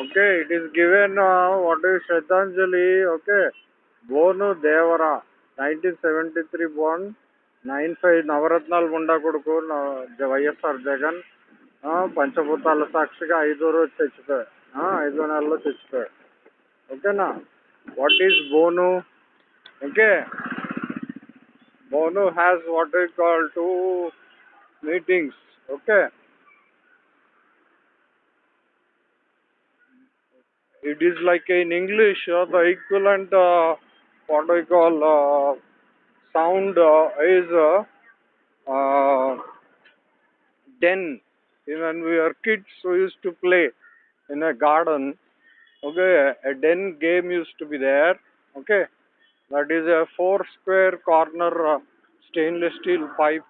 Okay, it is given uh, what is Shraddhanjali, okay, Bonu Devara, 1973 born, 95 నవరత్నాలు గుండా కొడుకు వైఎస్ఆర్ జగన్ పంచభూతాల సాక్షిగా ఐదో రోజు చచ్చిపోయా ఐదో నెలలో చచ్చిపోయా ఓకేనా what is bonus okay bonus has what I call two meetings okay it is like in English, uh, the equivalent, uh, what I call uh, sound uh, is uh, uh, den. When we were kids, we used to play in a garden. Okay, a den game used to be there. Okay, that is a four square corner uh, stainless steel pipe.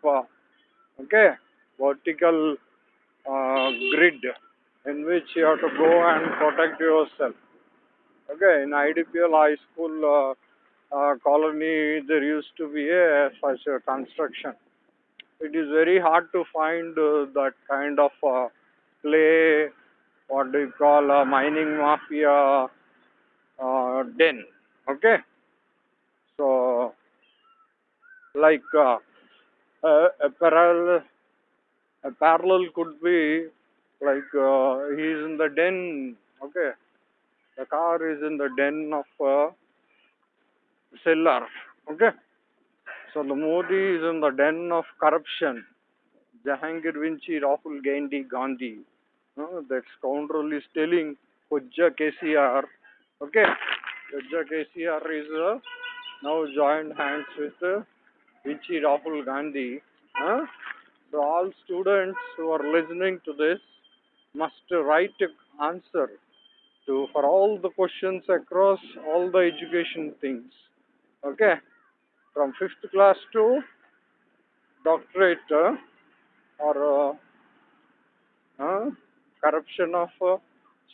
Okay, vertical grid in which you have to go and protect yourself. Okay, in IDPL high school uh, uh, colony, there used to be a such a construction. It is very hard to find uh, that kind of uh, play, what do you call a mining mafia uh, den. Okay, so like uh, a parallel a parallel could be like uh, he is in the den okay? The car is in the den of uh, cellar okay? So the modi is in the den of corruption. Jahangir vinci rahul gandhi gandhi. Uh, that scoundrel is telling Hujja kcr okay? Hujja kcr is uh, now joined hands with uh, vinci rahul gandhi. Huh? So all students who are listening to this must write answer to for all the questions across all the education things. Okay, from fifth class to doctorate uh, or uh, uh, corruption of uh,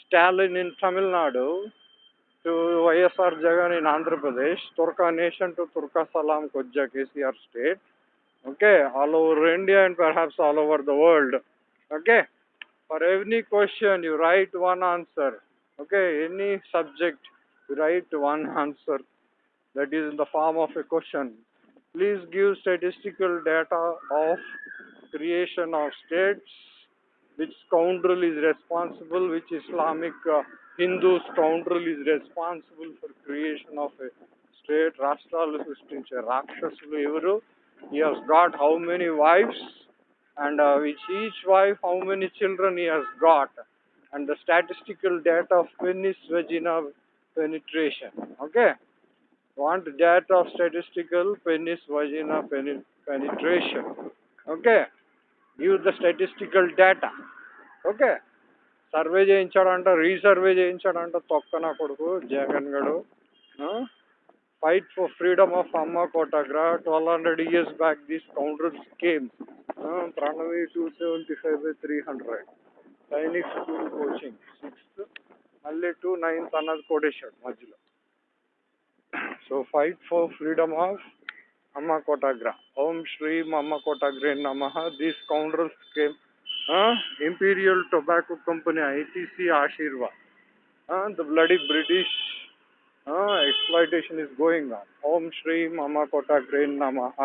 Stalin in Tamil Nadu to YSR Jagan in Andhra Pradesh, Turka nation to Turka Salam Kojja KCR state. Okay? All over india and perhaps all over the world. Okay for any question, you write one answer. Okay, any subject, you write one answer. That is in the form of a question. Please give statistical data of creation of states, which scoundrel is responsible, which Islamic uh, Hindu scoundrel is responsible for creation of a state. Rashtra Rakshasulu Evaru. He has got how many wives? and uh, which each wife how many children he has got and the statistical data of penis vagina penetration okay want data of statistical penis vagina pen- penetration okay give the statistical data okay survey చేయించాడంట resurvey చేయించాడంట తొక్క నా కొడుకు జగన్ గడు fight for freedom of అమ్మ కోటాగ్రా twelve hundred years back this counters came प्राणवी two seventy five three hundred Sainik school coaching Malla two nine अटेश मध्य so fight for freedom of Amma कोटाग्र ओम श्री अम्म कोटाग्रे नम the counter scheme imperial tobacco company ITC Aashirvaad the bloody British exploitation is going on Om Shri Amma कोटाग्रे नमः